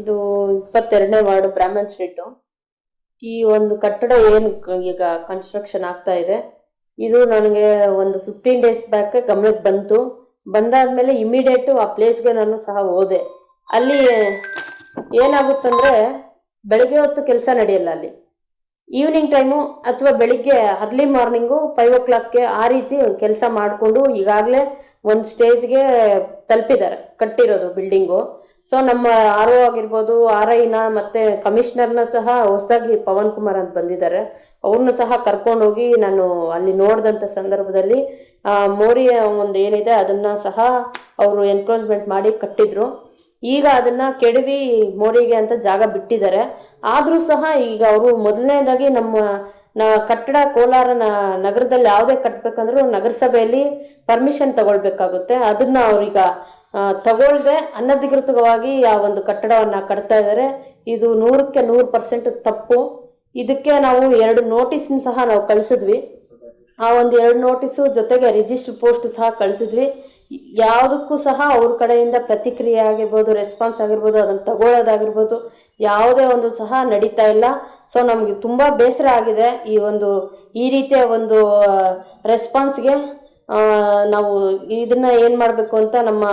ಇದು ಇಪ್ಪತ್ತೆರಡನೇ ward ಬ್ರಾಹ್ಮಣ್ street. ಈ ಒಂದು ಕಟ್ಟಡ ಏನು ಈಗ ಕನ್ಸ್ಟ್ರಕ್ಷನ್ ಆಗ್ತಾ ಇದೆ. ಇದು ನನಗೆ ಒಂದು ಫಿಫ್ಟೀನ್ ಡೇಸ್ ಬ್ಯಾಕ್ ಗಮನಕ್ಕೆ ಬಂತು. ಬಂದಾದ್ಮೇಲೆ ಇಮಿಡಿಯೇಟು ಆ ಪ್ಲೇಸ್ಗೆ ನಾನು ಸಹ ಹೋದೆ. ಅಲ್ಲಿ ಏನಾಗುತ್ತಂದ್ರೆ ಬೆಳಗ್ಗೆ ಹೊತ್ತು ಕೆಲಸ ನಡೆಯಲ್ಲ ಅಲ್ಲಿ. ಈವ್ನಿಂಗ್ ಟೈಮು ಅಥವಾ ಬೆಳಿಗ್ಗೆ ಅರ್ಲಿ ಮಾರ್ನಿಂಗು ಫೈವ್ ಓ ಕ್ಲಾಕ್ಗೆ ಆ ರೀತಿ ಕೆಲಸ ಮಾಡಿಕೊಂಡು ಈಗಾಗಲೇ ಒಂದು ಸ್ಟೇಜ್ಗೆ ತಲುಪಿದ್ದಾರೆ. ಕಟ್ಟಿರೋದು ಬಿಲ್ಡಿಂಗು ಸೊ ನಮ್ಮ ಆರ್ ಒ ಆಗಿರ್ಬೋದು ಆರ್ ಐನ ಮತ್ತು ಕಮಿಷನರ್ನ ಸಹ ಹೊಸದಾಗಿ ಪವನ್ ಕುಮಾರ್ ಅಂತ ಬಂದಿದ್ದಾರೆ. ಅವ್ರನ್ನ ಸಹ ಕರ್ಕೊಂಡೋಗಿ ನಾನು ಅಲ್ಲಿ ನೋಡಿದಂಥ ಸಂದರ್ಭದಲ್ಲಿ ಮೋರಿಯ ಒಂದು ಏನಿದೆ ಅದನ್ನು ಸಹ ಅವರು ಎನ್ಕ್ರೋಚ್ಮೆಂಟ್ ಮಾಡಿ ಕಟ್ಟಿದ್ರು. ಈಗ ಅದನ್ನ ಕೆಡವಿ ಮೋರಿಗೆ ಅಂತ ಜಾಗ ಬಿಟ್ಟಿದ್ದಾರೆ. ಆದರೂ ಸಹ ಈಗ ಅವರು ಮೊದಲನೇದಾಗಿ ನಮ್ಮ ಕಟ್ಟಡ ಕೋಲಾರ ನಗರದಲ್ಲಿ ಯಾವುದೇ ಕಟ್ಟಬೇಕಂದ್ರೂ ನಗರಸಭೆಯಲ್ಲಿ ಪರ್ಮಿಷನ್ ತಗೊಳ್ಬೇಕಾಗುತ್ತೆ. ಅದನ್ನ ಅವ್ರೀಗ ತಗೊಳ್ದೆ ಅನಧಿಕೃತವಾಗಿ ಆ ಒಂದು ಕಟ್ಟಡವನ್ನು ಕಟ್ತಾ ಇದ್ದಾರೆ ಇದು ನೂರಕ್ಕೆ ನೂರು ಪರ್ಸೆಂಟ್ ತಪ್ಪು. ಇದಕ್ಕೆ ನಾವು ಎರಡು ನೋಟಿಸ್ನ ಸಹ ನಾವು ಕಳಿಸಿದ್ವಿ. ಆ ಒಂದು ಎರಡು ನೋಟಿಸು ಜೊತೆಗೆ ರಿಜಿಸ್ಟರ್ ಪೋಸ್ಟ್ ಸಹ ಕಳಿಸಿದ್ವಿ. ಯಾವುದಕ್ಕೂ ಸಹ ಅವ್ರ ಕಡೆಯಿಂದ ಪ್ರತಿಕ್ರಿಯೆ ಆಗಿರ್ಬೋದು, ರೆಸ್ಪಾನ್ಸ್ ಆಗಿರ್ಬೋದು, ಅದನ್ನು ತಗೊಳ್ಳೋದಾಗಿರ್ಬೋದು ಯಾವುದೇ ಒಂದು ಸಹ ನಡೀತಾ ಇಲ್ಲ. ಸೊ, ನಮಗೆ ತುಂಬ ಬೇಸರ ಆಗಿದೆ ಈ ಒಂದು ಈ ರೀತಿಯ ಒಂದು ರೆಸ್ಪಾನ್ಸ್ಗೆ. ನಾವು ಇದನ್ನ ಏನು ಮಾಡಬೇಕು ಅಂತ ನಮ್ಮ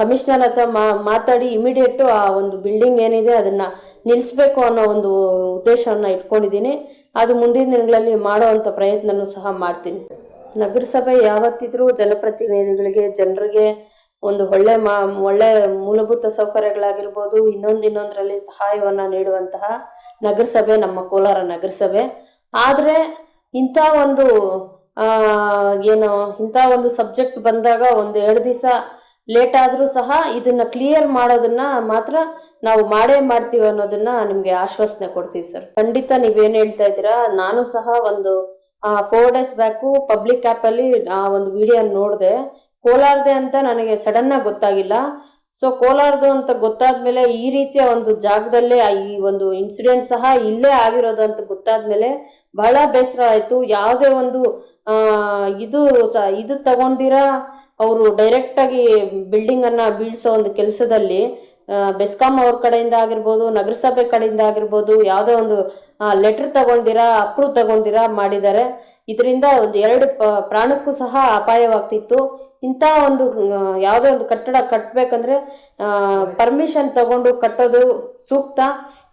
ಕಮಿಷನರ್ ಹತ್ರ ಮಾತಾಡಿ ಇಮಿಡಿಯೇಟ್ ಆ ಒಂದು ಬಿಲ್ಡಿಂಗ್ ಏನಿದೆ ಅದನ್ನು ನಿಲ್ಲಿಸ್ಬೇಕು ಅನ್ನೋ ಒಂದು ಉದ್ದೇಶವನ್ನು ಇಟ್ಕೊಂಡಿದ್ದೀನಿ. ಅದು ಮುಂದಿನ ದಿನಗಳಲ್ಲಿ ಮಾಡುವಂಥ ಪ್ರಯತ್ನನೂ ಸಹ ಮಾಡ್ತೀನಿ. ನಗರಸಭೆ ಯಾವತ್ತಿದ್ರೂ ಜನಪ್ರತಿನಿಧಿಗಳಿಗೆ, ಜನರಿಗೆ ಒಂದು ಒಳ್ಳೆ ಮಾ, ಒಳ್ಳೆ ಮೂಲಭೂತ ಸೌಕರ್ಯಗಳಾಗಿರ್ಬೋದು, ಇನ್ನೊಂದು ಇನ್ನೊಂದರಲ್ಲಿ ಸಹಾಯವನ್ನು ನೀಡುವಂತಹ ನಗರಸಭೆ ನಮ್ಮ ಕೋಲಾರ ನಗರಸಭೆ. ಆದರೆ ಇಂಥ ಒಂದು ಏನು, ಇಂಥ ಒಂದು ಸಬ್ಜೆಕ್ಟ್ ಬಂದಾಗ ಒಂದು ಎರಡು ದಿವಸ ಲೇಟ್ ಆದರೂ ಸಹ ಇದನ್ನ ಕ್ಲಿಯರ್ ಮಾಡೋದನ್ನ ಮಾತ್ರ ನಾವು ಮಾಡೇ ಮಾಡ್ತೀವಿ ಅನ್ನೋದನ್ನ ನಿಮಗೆ ಆಶ್ವಾಸನೆ ಕೊಡ್ತೀವಿ ಸರ್. ಖಂಡಿತ ನೀವೇನು ಹೇಳ್ತಾ ಇದ್ದೀರಾ, ನಾನು ಸಹ ಒಂದು ಫೋರ್ ಡೇಸ್ ಬ್ಯಾಕು ಪಬ್ಲಿಕ್ ಆ್ಯಪಲ್ಲಿ ಆ, ಒಂದು ವಿಡಿಯೋ ನೋಡಿದೆ. ಕೋಲಾರದೆ ಅಂತ ನನಗೆ ಸಡನ್ ಆಗಿ ಗೊತ್ತಾಗಿಲ್ಲ. ಸೊ ಕೋಲಾರದು ಅಂತ ಗೊತ್ತಾದ್ಮೇಲೆ ಈ ರೀತಿಯ ಒಂದು ಜಾಗದಲ್ಲೇ ಈ ಒಂದು ಇನ್ಸಿಡೆಂಟ್ ಸಹ ಇಲ್ಲೇ ಆಗಿರೋದು ಅಂತ ಗೊತ್ತಾದ್ಮೇಲೆ ಬಹಳ ಬೇಸರ ಆಯಿತು. ಯಾವುದೇ ಒಂದು ಇದು ಸ, ಇದು ತಗೊಂಡಿರ, ಅವರು ಡೈರೆಕ್ಟಾಗಿ ಬಿಲ್ಡಿಂಗನ್ನು ಬೀಳಿಸೋ ಒಂದು ಕೆಲಸದಲ್ಲಿ ಬೆಸ್ಕಾಂ ಅವ್ರ ಕಡೆಯಿಂದ ಆಗಿರ್ಬೋದು, ನಗರಸಭೆ ಕಡೆಯಿಂದ ಆಗಿರ್ಬೋದು, ಯಾವುದೇ ಒಂದು ಲೆಟರ್ ತಗೊಂಡಿರಾ, ಅಪ್ರೂವ್ ತಗೊಂಡಿರಾ ಮಾಡಿದ್ದಾರೆ. ಇದರಿಂದ ಒಂದು ಎರಡು ಪ್ರಾಣಕ್ಕೂ ಸಹ ಅಪಾಯವಾಗ್ತಿತ್ತು. ಇಂಥ ಒಂದು ಯಾವುದೇ ಒಂದು ಕಟ್ಟಡ ಕಟ್ಟಬೇಕಂದ್ರೆ ಪರ್ಮಿಷನ್ ತಗೊಂಡು ಕಟ್ಟೋದು ಸೂಕ್ತ.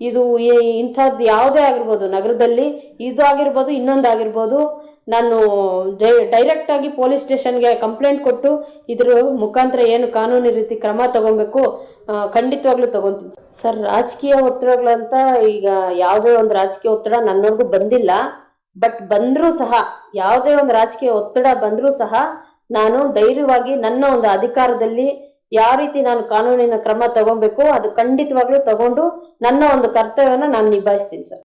ಇದು ಇಂಥದ್ದು ಯಾವುದೇ ಆಗಿರ್ಬೋದು, ನಗರದಲ್ಲಿ ಇದು ಆಗಿರ್ಬೋದು, ಇನ್ನೊಂದು ಆಗಿರ್ಬೋದು, ನಾನು ಡೈರೆಕ್ಟ್ ಆಗಿ ಪೊಲೀಸ್ ಸ್ಟೇಷನ್ಗೆ ಕಂಪ್ಲೇಂಟ್ ಕೊಟ್ಟು ಇದ್ರ ಮುಖಾಂತರ ಏನು ಕಾನೂನು ರೀತಿ ಕ್ರಮ ತಗೊಬೇಕು ಖಂಡಿತವಾಗ್ಲೂ ತಗೊಂತೀನಿ. ಸರ್, ರಾಜಕೀಯ ಒತ್ತಡಗಳಂತ ಈಗ ಯಾವುದೇ ಒಂದು ರಾಜಕೀಯ ಒತ್ತಡ ನನ್ನವರೆಗೂ ಬಂದಿಲ್ಲ. ಬಟ್ ಬಂದರೂ ಸಹ, ಯಾವುದೇ ಒಂದು ರಾಜಕೀಯ ಒತ್ತಡ ಬಂದರೂ ಸಹ, ನಾನು ಧೈರ್ಯವಾಗಿ ನನ್ನ ಒಂದು ಅಧಿಕಾರದಲ್ಲಿ ಯಾವ ರೀತಿ ನಾನು ಕಾನೂನಿನ ಕ್ರಮ ತಗೊಬೇಕು, ಅದು ಖಂಡಿತವಾಗ್ಲೂ ತಗೊಂಡು ನನ್ನ ಒಂದು ಕರ್ತವ್ಯನ ನಾನು ನಿಭಾಯಿಸ್ತೀನಿ ಸರ್.